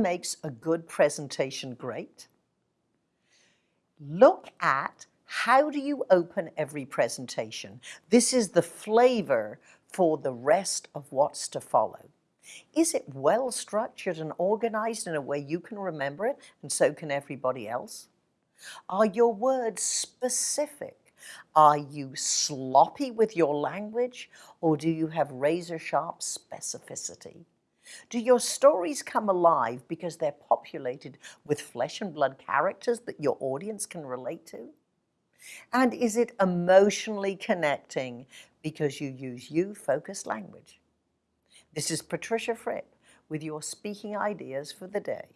makes a good presentation great? Look at how do you open every presentation? This is the flavor for the rest of what's to follow. Is it well structured and organized in a way you can remember it and so can everybody else? Are your words specific? Are you sloppy with your language or do you have razor sharp specificity? Do your stories come alive because they're populated with flesh and blood characters that your audience can relate to? And is it emotionally connecting because you use you-focused language? This is Patricia Fripp with your speaking ideas for the day.